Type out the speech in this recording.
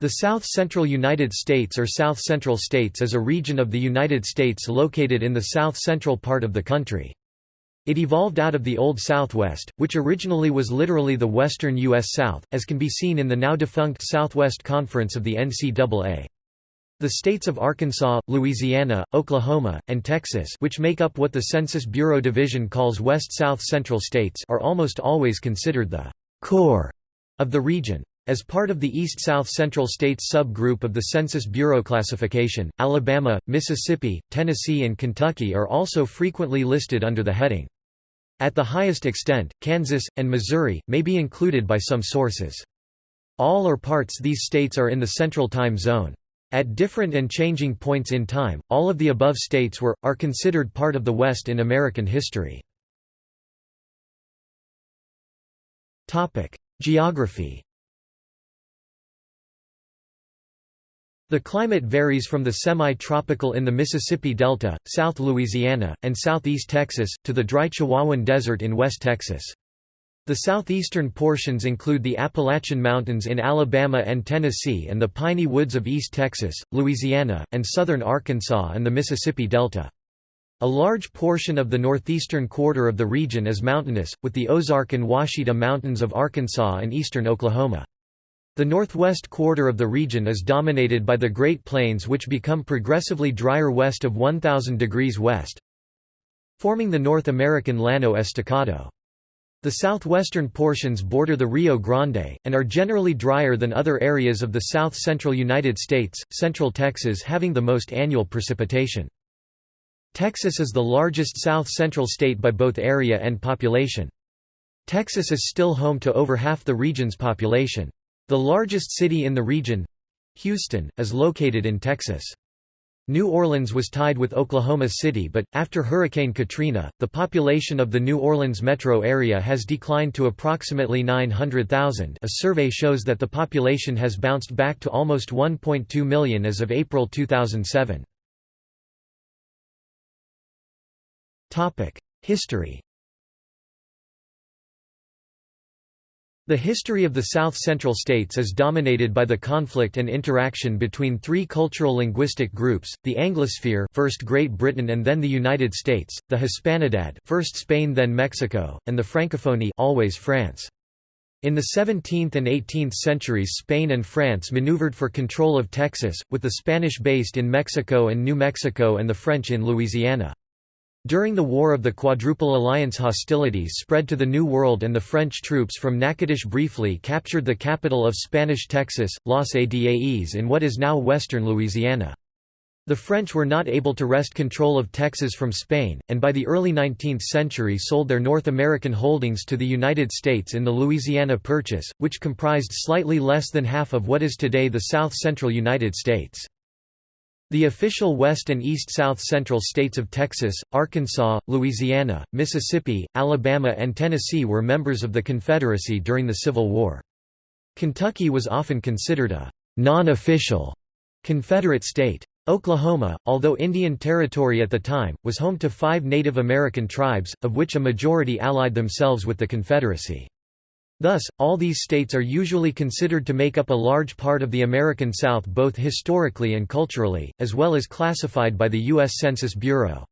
The South Central United States or South Central States is a region of the United States located in the south-central part of the country. It evolved out of the Old Southwest, which originally was literally the western U.S. South, as can be seen in the now-defunct Southwest Conference of the NCAA. The states of Arkansas, Louisiana, Oklahoma, and Texas which make up what the Census Bureau division calls West-South Central States are almost always considered the «core» of the region. As part of the East-South Central States subgroup of the Census Bureau classification, Alabama, Mississippi, Tennessee and Kentucky are also frequently listed under the heading. At the highest extent, Kansas, and Missouri, may be included by some sources. All or parts these states are in the Central Time Zone. At different and changing points in time, all of the above states were, are considered part of the West in American history. Geography The climate varies from the semi-tropical in the Mississippi Delta, South Louisiana, and southeast Texas, to the dry Chihuahuan Desert in West Texas. The southeastern portions include the Appalachian Mountains in Alabama and Tennessee and the piney woods of East Texas, Louisiana, and southern Arkansas and the Mississippi Delta. A large portion of the northeastern quarter of the region is mountainous, with the Ozark and Ouachita Mountains of Arkansas and eastern Oklahoma. The northwest quarter of the region is dominated by the Great Plains which become progressively drier west of 1000 degrees west, forming the North American Llano Estacado. The southwestern portions border the Rio Grande, and are generally drier than other areas of the south-central United States, central Texas having the most annual precipitation. Texas is the largest south-central state by both area and population. Texas is still home to over half the region's population. The largest city in the region—Houston, is located in Texas. New Orleans was tied with Oklahoma City but, after Hurricane Katrina, the population of the New Orleans metro area has declined to approximately 900,000 a survey shows that the population has bounced back to almost 1.2 million as of April 2007. History The history of the South Central states is dominated by the conflict and interaction between three cultural linguistic groups, the Anglosphere first Great Britain and then the United States, the Hispanidad first Spain then Mexico, and the Francophonie always France. In the 17th and 18th centuries Spain and France maneuvered for control of Texas, with the Spanish based in Mexico and New Mexico and the French in Louisiana. During the War of the Quadruple Alliance hostilities spread to the New World and the French troops from Natchitoches briefly captured the capital of Spanish Texas, Los Adaes in what is now western Louisiana. The French were not able to wrest control of Texas from Spain, and by the early 19th century sold their North American holdings to the United States in the Louisiana Purchase, which comprised slightly less than half of what is today the south-central United States. The official west and east-south central states of Texas, Arkansas, Louisiana, Mississippi, Alabama and Tennessee were members of the Confederacy during the Civil War. Kentucky was often considered a non-official Confederate state. Oklahoma, although Indian Territory at the time, was home to five Native American tribes, of which a majority allied themselves with the Confederacy. Thus, all these states are usually considered to make up a large part of the American South both historically and culturally, as well as classified by the U.S. Census Bureau.